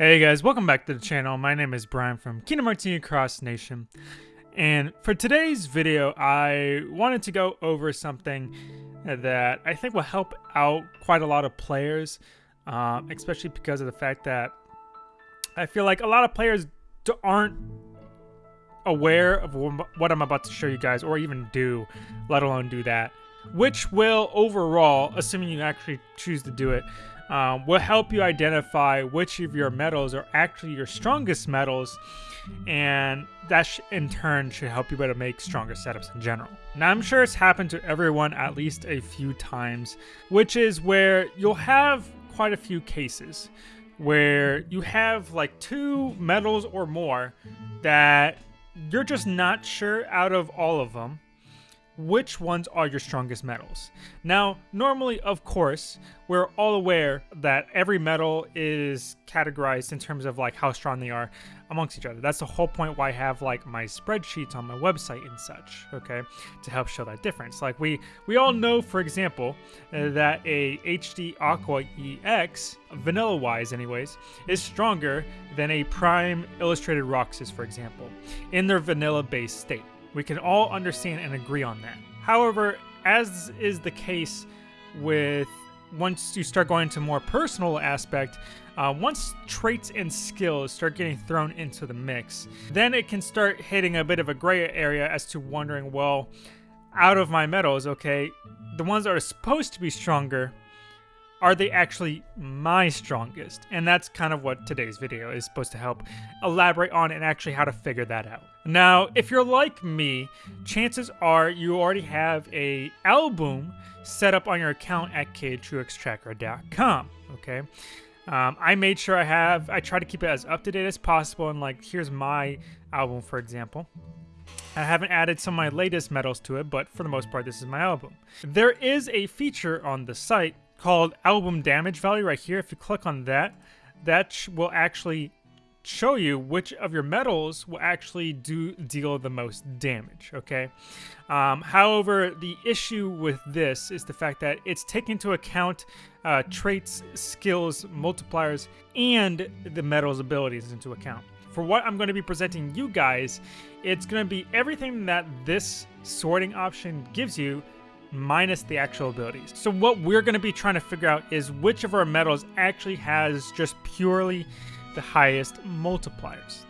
Hey guys, welcome back to the channel. My name is Brian from Kingdom Hearts Cross Nation. And for today's video, I wanted to go over something that I think will help out quite a lot of players, um, especially because of the fact that I feel like a lot of players aren't aware of what I'm about to show you guys or even do, let alone do that. Which will overall, assuming you actually choose to do it, um, will help you identify which of your medals are actually your strongest medals and that in turn should help you better make stronger setups in general. Now I'm sure it's happened to everyone at least a few times, which is where you'll have quite a few cases where you have like two medals or more that you're just not sure out of all of them which ones are your strongest medals. Now, normally, of course, we're all aware that every medal is categorized in terms of like how strong they are amongst each other. That's the whole point why I have like my spreadsheets on my website and such, okay, to help show that difference. Like we we all know, for example, uh, that a HD Aqua EX, vanilla wise anyways, is stronger than a Prime Illustrated Roxas, for example, in their vanilla based state. We can all understand and agree on that. However, as is the case with once you start going into more personal aspect, uh, once traits and skills start getting thrown into the mix, then it can start hitting a bit of a gray area as to wondering, well, out of my medals, okay, the ones that are supposed to be stronger are they actually my strongest? And that's kind of what today's video is supposed to help elaborate on and actually how to figure that out. Now, if you're like me, chances are you already have a album set up on your account at khuxtracker.com, okay? Um, I made sure I have, I try to keep it as up to date as possible and like, here's my album, for example. I haven't added some of my latest medals to it, but for the most part, this is my album. There is a feature on the site called album damage value right here. If you click on that, that will actually show you which of your medals will actually do deal the most damage okay um, however the issue with this is the fact that it's taking into account uh, traits skills multipliers and the medal's abilities into account for what i'm going to be presenting you guys it's going to be everything that this sorting option gives you minus the actual abilities. So what we're going to be trying to figure out is which of our medals actually has just purely the highest multipliers.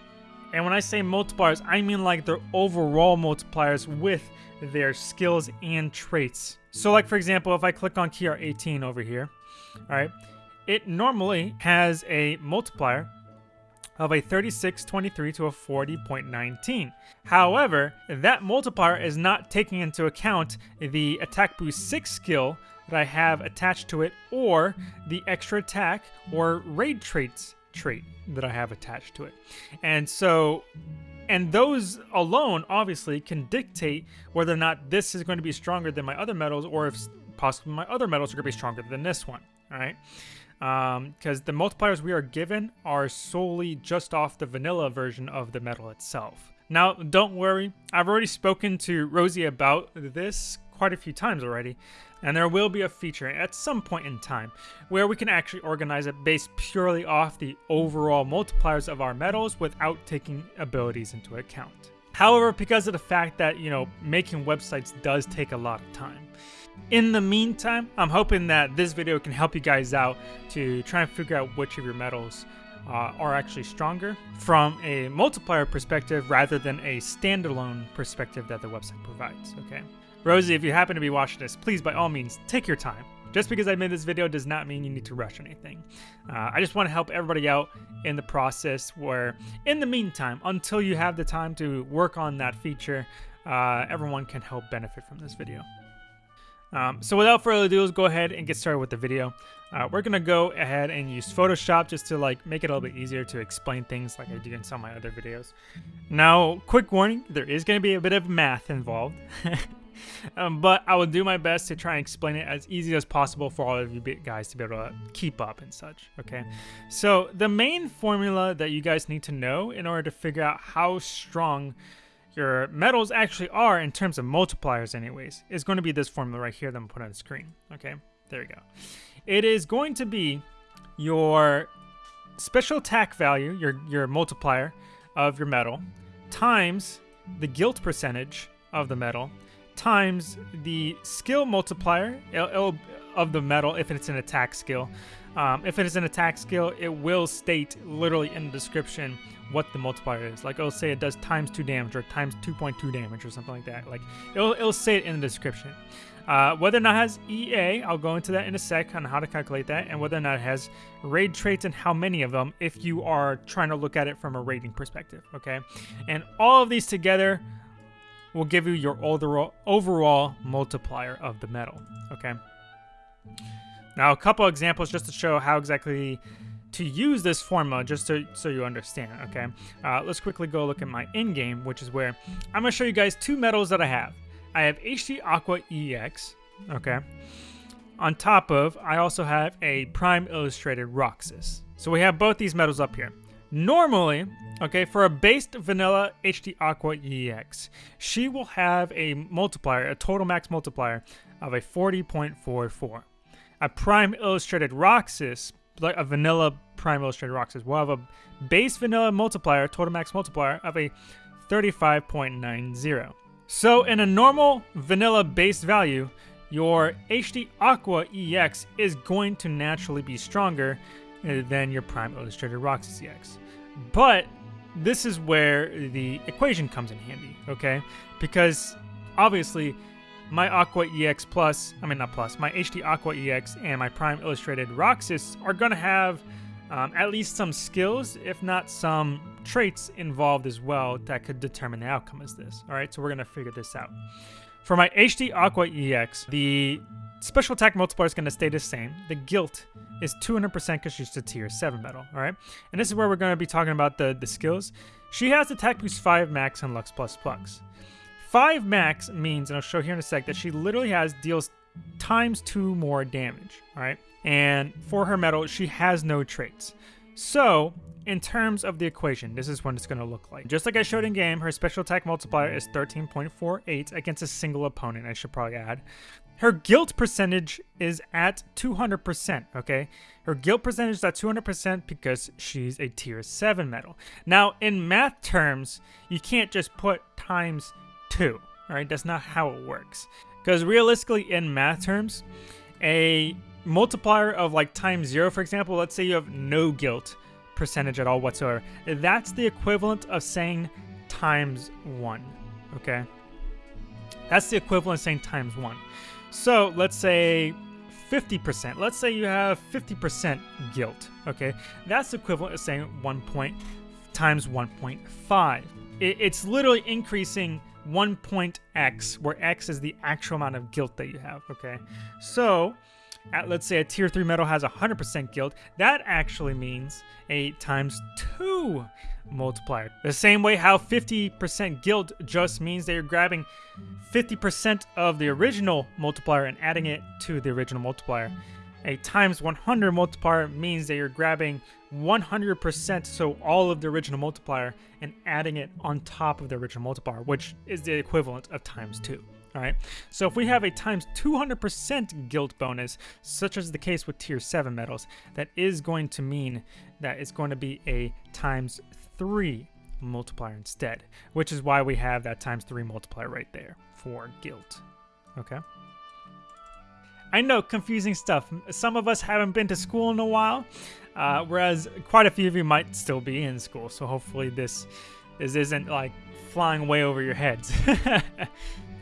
And when I say multipliers, I mean like their overall multipliers with their skills and traits. So like for example, if I click on KR18 over here, all right, it normally has a multiplier of a 3623 to a 40.19. However, that multiplier is not taking into account the attack boost 6 skill that I have attached to it or the extra attack or raid traits trait that I have attached to it. And so and those alone obviously can dictate whether or not this is going to be stronger than my other medals or if possibly my other medals are going to be stronger than this one, all right? Because um, the multipliers we are given are solely just off the vanilla version of the medal itself. Now, don't worry, I've already spoken to Rosie about this quite a few times already, and there will be a feature at some point in time where we can actually organize it based purely off the overall multipliers of our medals without taking abilities into account. However, because of the fact that, you know, making websites does take a lot of time, in the meantime, I'm hoping that this video can help you guys out to try and figure out which of your medals uh, are actually stronger from a multiplier perspective rather than a standalone perspective that the website provides, okay? Rosie, if you happen to be watching this, please by all means, take your time. Just because I made this video does not mean you need to rush anything. Uh, I just want to help everybody out in the process where, in the meantime, until you have the time to work on that feature, uh, everyone can help benefit from this video. Um, so without further ado, let's go ahead and get started with the video. Uh, we're gonna go ahead and use Photoshop just to like make it a little bit easier to explain things like I do in some of my other videos. Now, quick warning, there is gonna be a bit of math involved. um, but I will do my best to try and explain it as easy as possible for all of you guys to be able to keep up and such, okay? So the main formula that you guys need to know in order to figure out how strong your medals actually are in terms of multipliers anyways, is going to be this formula right here that I'm put on the screen. Okay, there we go. It is going to be your special attack value, your, your multiplier of your medal, times the guilt percentage of the medal, times the skill multiplier of the medal if it's an attack skill. Um, if it is an attack skill, it will state literally in the description what the multiplier is. Like it'll say it does times 2 damage or times 2.2 damage or something like that. Like it'll, it'll say it in the description. Uh, whether or not it has EA, I'll go into that in a sec on how to calculate that, and whether or not it has raid traits and how many of them if you are trying to look at it from a rating perspective, okay? And all of these together will give you your overall, overall multiplier of the medal, okay? Now, a couple examples just to show how exactly to use this formula, just to, so you understand, okay? Uh, let's quickly go look at my in-game, which is where I'm to show you guys two medals that I have. I have HD Aqua EX, okay? On top of, I also have a Prime Illustrated Roxas. So we have both these medals up here. Normally, okay, for a based vanilla HD Aqua EX, she will have a multiplier, a total max multiplier of a 40.44. A Prime Illustrated Roxas, like a vanilla Prime Illustrated Roxas, will have a base vanilla multiplier, total max multiplier of a 35.90. So in a normal vanilla base value, your HD Aqua EX is going to naturally be stronger uh, than your Prime Illustrated Roxas EX. But this is where the equation comes in handy, okay? Because obviously my Aqua EX Plus, I mean not Plus, my HD Aqua EX and my Prime Illustrated Roxas are going to have um, at least some skills, if not some traits involved as well that could determine the outcome of this. All right, so we're going to figure this out. For my HD Aqua EX, the special attack multiplier is going to stay the same. The guilt is 200% because she's a tier 7 medal, all right? And this is where we're going to be talking about the, the skills. She has attack boost 5 max and Lux plus plus. 5 max means, and I'll show here in a sec, that she literally has deals times 2 more damage, all right? And for her medal, she has no traits. So, in terms of the equation, this is what it's going to look like. Just like I showed in game, her special attack multiplier is 13.48 against a single opponent, I should probably add. Her guilt percentage is at 200%, okay? Her guilt percentage is at 200% because she's a tier 7 medal. Now, in math terms, you can't just put times 2, alright? That's not how it works. Because realistically, in math terms, a multiplier of like times zero, for example, let's say you have no guilt percentage at all whatsoever. That's the equivalent of saying times one, okay? That's the equivalent of saying times one. So let's say 50%. Let's say you have 50% guilt, okay? That's equivalent of saying 1 point times 1.5. It, it's literally increasing 1 point x, where x is the actual amount of guilt that you have, okay? So at let's say a tier 3 medal has 100% guilt, that actually means a times 2 multiplier. The same way how 50% guilt just means that you're grabbing 50% of the original multiplier and adding it to the original multiplier. A times 100 multiplier means that you're grabbing 100% so all of the original multiplier and adding it on top of the original multiplier, which is the equivalent of times 2. All right, so if we have a times 200% guilt bonus, such as the case with tier 7 medals, that is going to mean that it's going to be a times 3 multiplier instead, which is why we have that times 3 multiplier right there for guilt. Okay. I know, confusing stuff. Some of us haven't been to school in a while, uh, whereas quite a few of you might still be in school. So hopefully this, this isn't like flying way over your heads.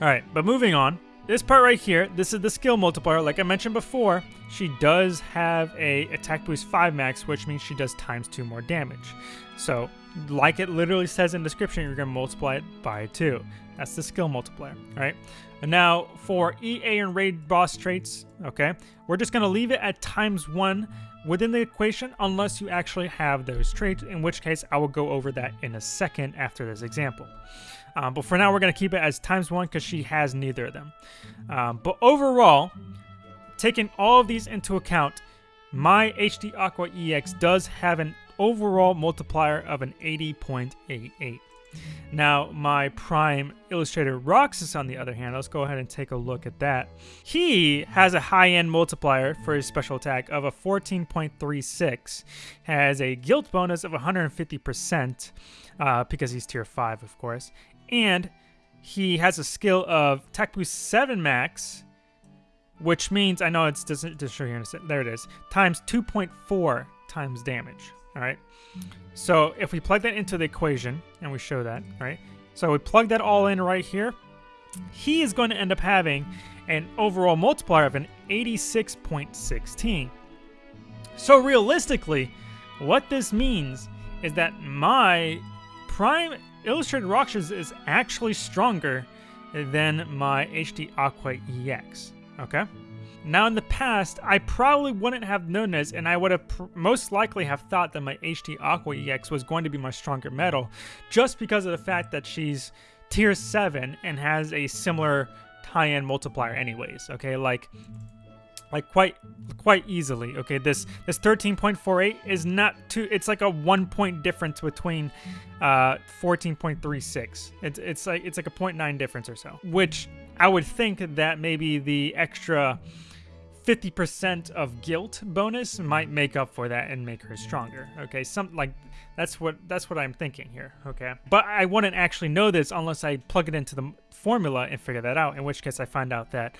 Alright, but moving on. This part right here, this is the skill multiplier. Like I mentioned before, she does have a attack boost 5 max, which means she does times 2 more damage. So, like it literally says in description, you're going to multiply it by 2. That's the skill multiplier, right? And now, for EA and raid boss traits, okay, we're just going to leave it at times 1 within the equation unless you actually have those traits, in which case I will go over that in a second after this example. Um, but for now, we're going to keep it as times one because she has neither of them. Um, but overall, taking all of these into account, my HD Aqua EX does have an overall multiplier of an 80.88. Now, my Prime Illustrator Roxas, on the other hand, let's go ahead and take a look at that. He has a high-end multiplier for his special attack of a 14.36, has a guilt bonus of 150%, uh, because he's tier 5, of course, and he has a skill of attack boost 7 max, which means, I know it doesn't just show here in a second, there it is, times 2.4 times damage, all right? So if we plug that into the equation, and we show that, right? So we plug that all in right here, he is going to end up having an overall multiplier of an 86.16. So realistically, what this means is that my Prime Illustrated Roxas is actually stronger than my HD Aqua EX, okay? Now, in the past, I probably wouldn't have known this, and I would have most likely have thought that my HD Aqua EX was going to be my stronger medal, just because of the fact that she's tier 7 and has a similar tie-in multiplier anyways, okay? Like, like quite quite easily okay this this 13.48 is not too it's like a one point difference between uh 14.36 it's it's like it's like a 0.9 difference or so which i would think that maybe the extra 50% of guilt bonus might make up for that and make her stronger. Okay, some like that's what that's what I'm thinking here. Okay, but I wouldn't actually know this unless I plug it into the formula and figure that out. In which case, I find out that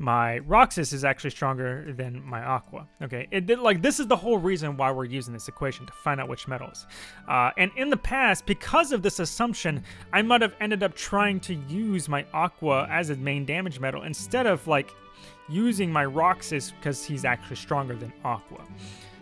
my Roxas is actually stronger than my Aqua. Okay, it did like this is the whole reason why we're using this equation to find out which medals. Uh, and in the past, because of this assumption, I might have ended up trying to use my Aqua as a main damage medal instead of like using my Roxas because he's actually stronger than Aqua.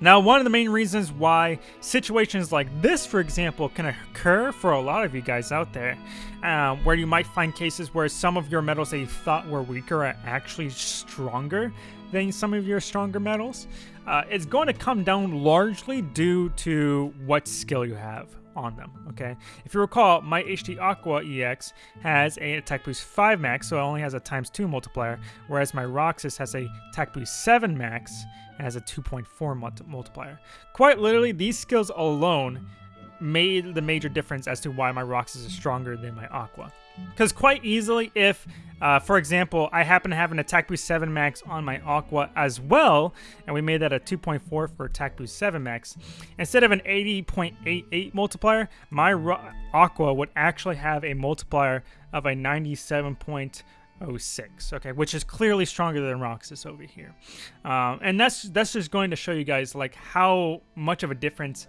Now, one of the main reasons why situations like this, for example, can occur for a lot of you guys out there, um, where you might find cases where some of your medals that you thought were weaker are actually stronger than some of your stronger medals, uh, it's going to come down largely due to what skill you have on them, okay? If you recall, my HD Aqua EX has a attack boost 5 max, so it only has a times 2 multiplier, whereas my Roxas has a attack boost 7 max and has a 2.4 multiplier. Quite literally, these skills alone made the major difference as to why my Roxas is stronger than my Aqua. Because quite easily, if, uh, for example, I happen to have an Attack Boost 7 Max on my Aqua as well, and we made that a 2.4 for Attack Boost 7 Max, instead of an 80.88 multiplier, my Aqua would actually have a multiplier of a 97.06, okay, which is clearly stronger than Roxas over here. Um, and that's that's just going to show you guys like how much of a difference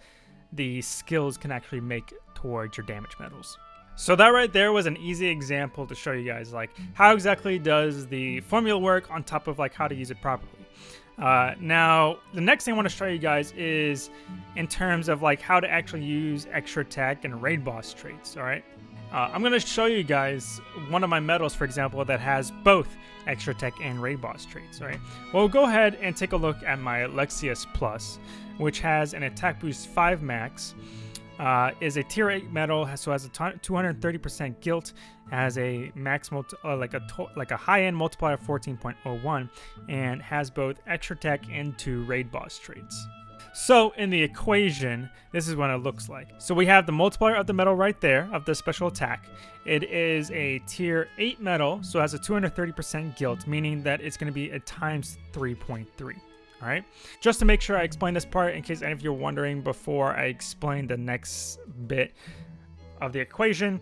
the skills can actually make towards your damage medals. So that right there was an easy example to show you guys like how exactly does the formula work on top of like how to use it properly. Uh, now, the next thing I want to show you guys is in terms of like how to actually use extra attack and raid boss traits, all right? Uh, I'm going to show you guys one of my medals, for example, that has both extra tech and raid boss traits, all right? Well, go ahead and take a look at my Lexaeus Plus, which has an attack boost 5 max, uh, is a tier 8 medal, so has a 230% guilt, has a max uh, like a like a high-end multiplier of 14.01, and has both extra tech and two raid boss traits. So in the equation, this is what it looks like. So we have the multiplier of the medal right there of the special attack. It is a tier 8 medal, so has a 230% guilt, meaning that it's going to be a times 3.3. All right, just to make sure I explain this part in case any of you are wondering before I explain the next bit of the equation.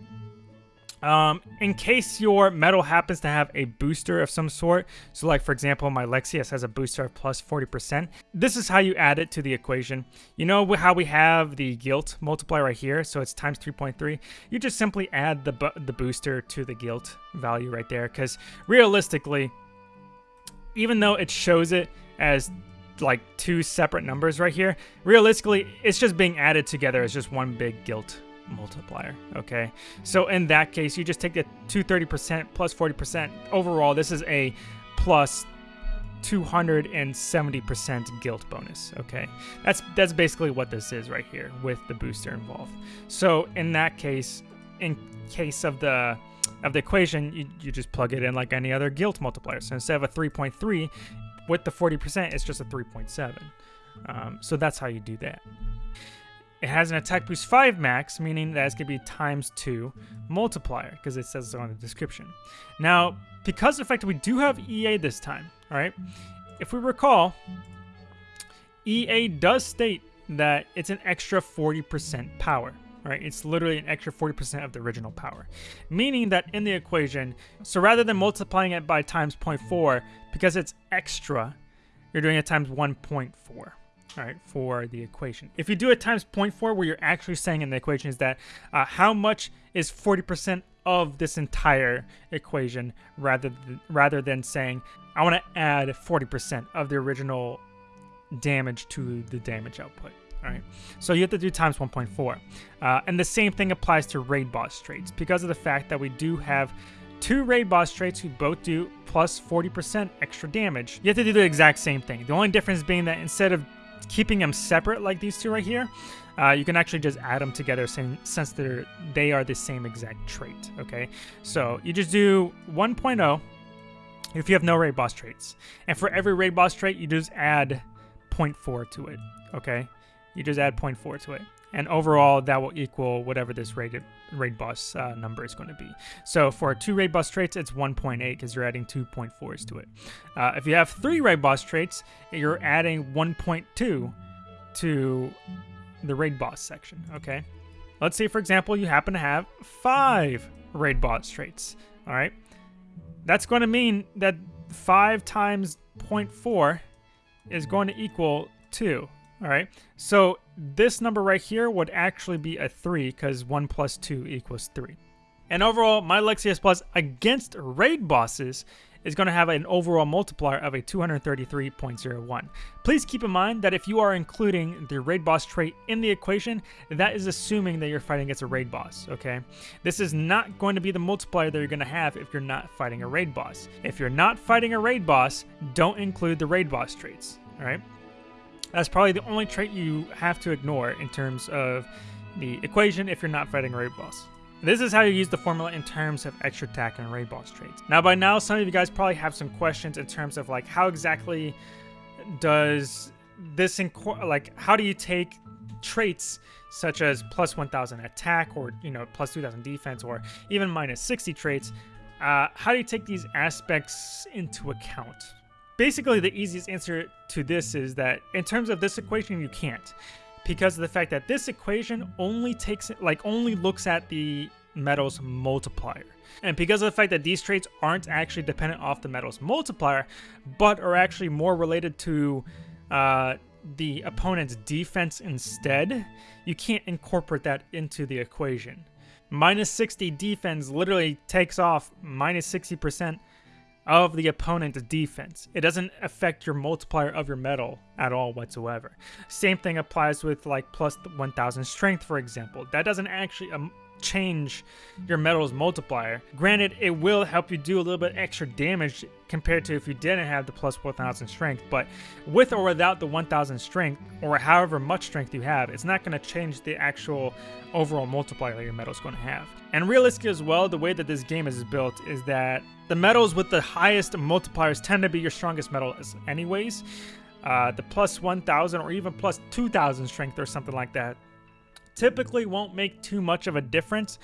Um, in case your medal happens to have a booster of some sort, so like for example, my Lexaeus has a booster of plus 40%, this is how you add it to the equation. You know how we have the guilt multiplier right here, so it's times 3.3? You just simply add the, the booster to the guilt value right there, because realistically, even though it shows it as like two separate numbers right here, realistically, hmm. it's just being added together as just one big guilt multiplier, okay? So in that case, you just take the 230% plus 40%. Overall, this is a plus 270% guilt bonus, okay? That's that's basically what this is right here with the booster involved. So in that case, in case of the of the equation, you, you just plug it in like any other guilt multiplier. So instead of a 3.3, with the 40%, it's just a 3.7. Um, so that's how you do that. it has an attack boost 5 max, meaning that it's going to be times 2 multiplier, because it says so on the description. Now, because of the fact that we do have EA this time, alright, if we recall, EA does state that it's an extra 40% power. Right, it's literally an extra 40% of the original power. Meaning that in the equation, so rather than multiplying it by times 0.4, because it's extra, you're doing it times 1.4 all right, for the equation. If you do it times 0.4, what you're actually saying in the equation is that uh, how much is 40% of this entire equation rather than, rather than saying, I want to add 40% of the original damage to the damage output. Right, so you have to do times 1.4. Uh, and the same thing applies to raid boss traits because of the fact that we do have two raid boss traits who both do plus 40% extra damage. You have to do the exact same thing. The only difference being that instead of keeping them separate like these two right here, uh, you can actually just add them together since they're, they are the same exact trait, okay? So you just do 1.0 if you have no raid boss traits. And for every raid boss trait, you just add 0.4 to it, okay? You just add 0.4 to it. And overall, that will equal whatever this raid, raid boss uh, number is going to be. So for two raid boss traits, it's 1.8 because you're adding 2.4s to it. Uh, if you have three raid boss traits, you're adding 1.2 to the raid boss section, okay? Let's say, for example, you happen to have five raid boss traits, all right? That's going to mean that 5 times 0.4 is going to equal 2, all right? So this number right here would actually be a 3 because 1 plus 2 equals 3. And overall, my Lexaeus Plus against raid bosses is going to have an overall multiplier of a 233.01. Please keep in mind that if you are including the raid boss trait in the equation, that is assuming that you're fighting against a raid boss, okay? This is not going to be the multiplier that you're going to have if you're not fighting a raid boss. If you're not fighting a raid boss, don't include the raid boss traits, all right? That's probably the only trait you have to ignore in terms of the equation if you're not fighting raid boss. This is how you use the formula in terms of extra attack and raid boss traits. Now by now, some of you guys probably have some questions in terms of like how exactly does this, like how do you take traits such as plus 1000 attack or, you know, plus 2000 defense or even minus 60 traits, uh, how do you take these aspects into account? Basically, the easiest answer to this is that in terms of this equation, you can't. Because of the fact that this equation only takes, like, only looks at the medal's multiplier. And because of the fact that these traits aren't actually dependent off the medal's multiplier, but are actually more related to uh, the opponent's defense instead, you can't incorporate that into the equation. Minus 60 defense literally takes off minus 60% of the opponent's defense. It doesn't affect your multiplier of your medal at all whatsoever. Same thing applies with like plus 1000 strength, for example. That doesn't actually um, change your medal's multiplier. Granted, it will help you do a little bit extra damage compared to if you didn't have the plus 1000 strength, but with or without the 1000 strength, or however much strength you have, it's not going to change the actual overall multiplier your medal's going to have. And realistically as well, the way that this game is built is that the medals with the highest multipliers tend to be your strongest medals anyways. Uh, the plus 1000 or even plus 2000 strength or something like that typically won't make too much of a difference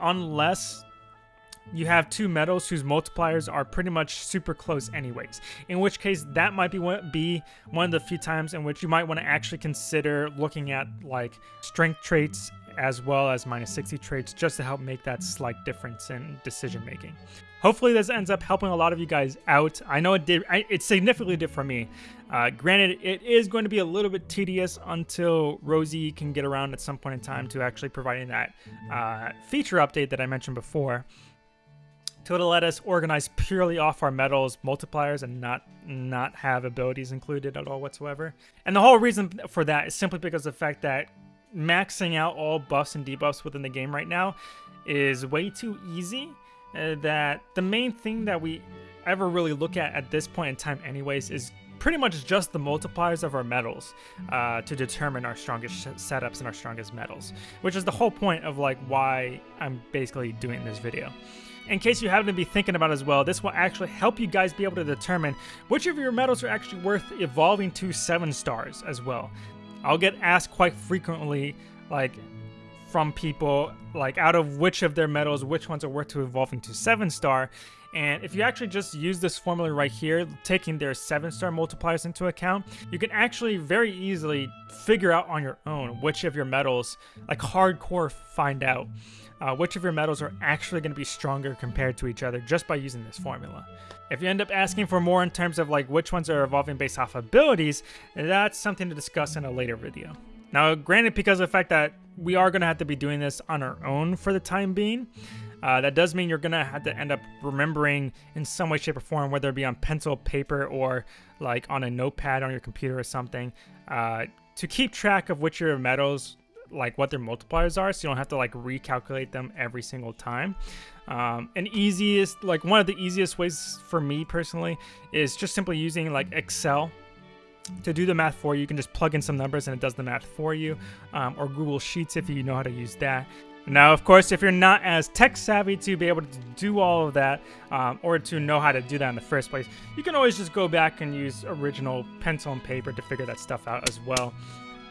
unless you have two medals whose multipliers are pretty much super close anyways. In which case, that might be one, be one of the few times in which you might want to actually consider looking at like strength traits as well as minus 60 traits just to help make that slight difference in decision making. Hopefully this ends up helping a lot of you guys out. I know it did, it significantly did for me. Uh, granted, it is going to be a little bit tedious until Rosie can get around at some point in time to actually providing that uh, feature update that I mentioned before to let us organize purely off our medals multipliers and not not have abilities included at all whatsoever. And the whole reason for that is simply because the fact that maxing out all buffs and debuffs within the game right now is way too easy uh, that the main thing that we ever really look at at this point in time anyways is pretty much just the multipliers of our medals uh, to determine our strongest setups and our strongest medals, which is the whole point of like why I'm basically doing this video. In case you happen to be thinking about as well, this will actually help you guys be able to determine which of your medals are actually worth evolving to 7 stars as well. I'll get asked quite frequently, like from people, like out of which of their medals, which ones are worth to evolving to seven star. And if you actually just use this formula right here, taking their 7-star multipliers into account, you can actually very easily figure out on your own which of your medals, like hardcore find out, uh, which of your medals are actually going to be stronger compared to each other just by using this formula. If you end up asking for more in terms of like which ones are evolving based off abilities, that's something to discuss in a later video. Now, granted, because of the fact that we are going to have to be doing this on our own for the time being, uh, that does mean you're to have to end up remembering in some way, shape, or form, whether it be on pencil, paper, or like on a notepad on your computer or something, uh, to keep track of which your medals, like what their multipliers are, so you don't have to like recalculate them every single time. Um, and easiest, like one of the easiest ways for me personally is just simply using like Excel to do the math for you. You can just plug in some numbers and it does the math for you, um, or Google Sheets if you know how to use that. Now, of course, if you're not as tech savvy to be able to do all of that, um, or to know how to do that in the first place, you can always just go back and use original pencil and paper to figure that stuff out as well.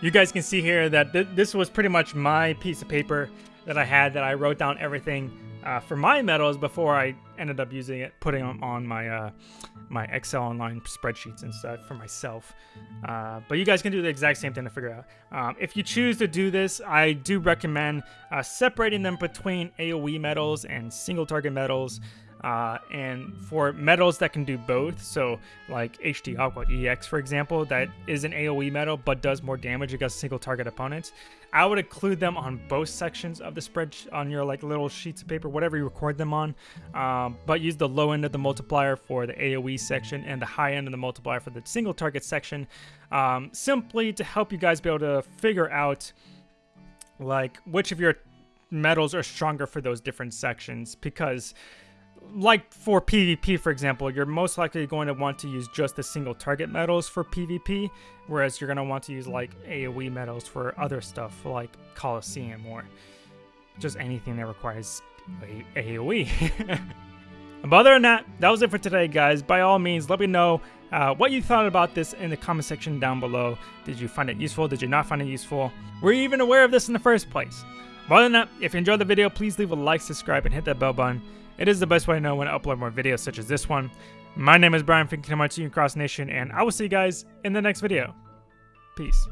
You guys can see here that th this was pretty much my piece of paper that I had that I wrote down everything uh, for my medals before I ended up using it, putting them on my uh, my Excel online spreadsheets and stuff for myself. Uh, but you guys can do the exact same thing to figure out. Um, if you choose to do this, I do recommend uh, separating them between AoE medals and single target medals. Uh, and for medals that can do both, so like HD Aqua EX, for example, that is an AoE medal but does more damage against single target opponents, I would include them on both sections of the spread on your like little sheets of paper, whatever you record them on. Um, but use the low end of the multiplier for the AoE section and the high end of the multiplier for the single target section, um, simply to help you guys be able to figure out like which of your medals are stronger for those different sections because like for PvP, for example, you're most likely going to want to use just the single target medals for PvP, whereas you're going to want to use like AoE medals for other stuff like Colosseum or just anything that requires AoE. but other than that, that was it for today, guys. By all means, let me know uh, what you thought about this in the comment section down below. Did you find it useful? Did you not find it useful? Were you even aware of this in the first place? But other than that, if you enjoyed the video, please leave a like, subscribe, and hit that bell button. It is the best way to know when to upload more videos such as this one. My name is Brian from Kingdom Hearts Cross Nation, and I will see you guys in the next video. Peace.